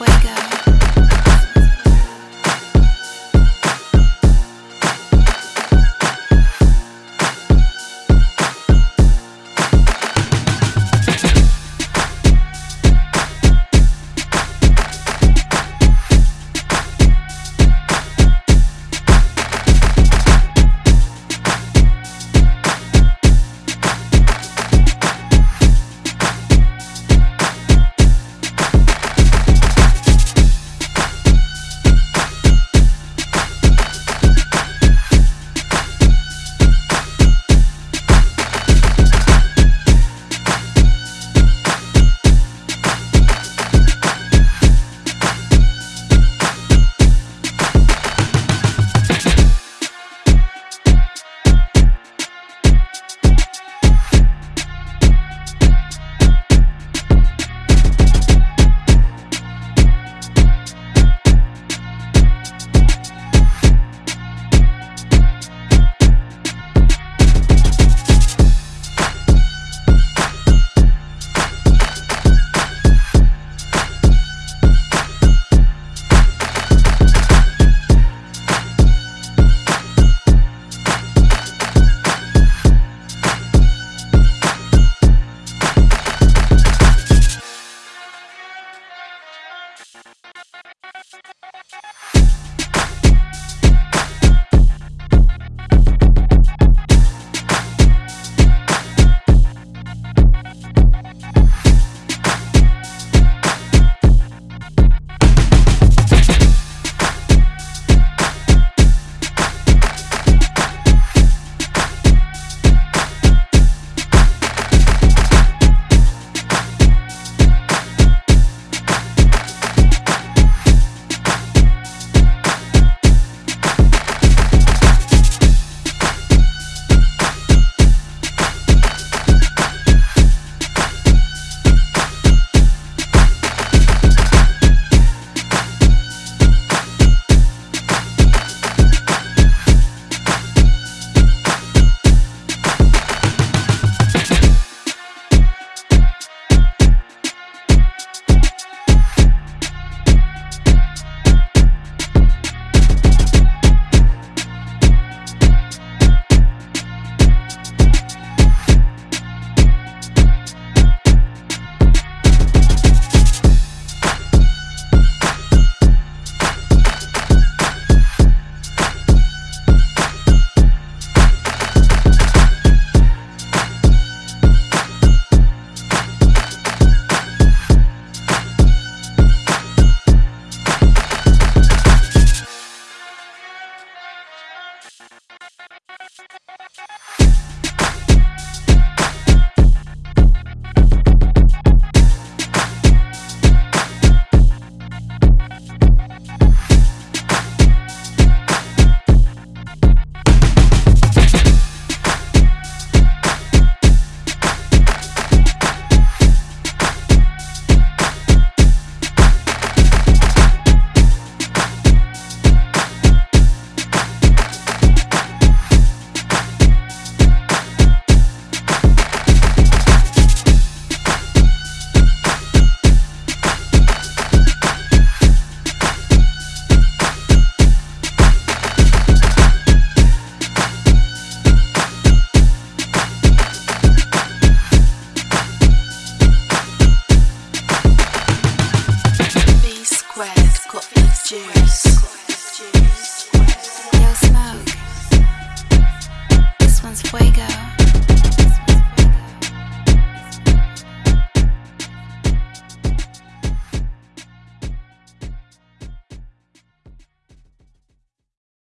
fuego. One's fuego.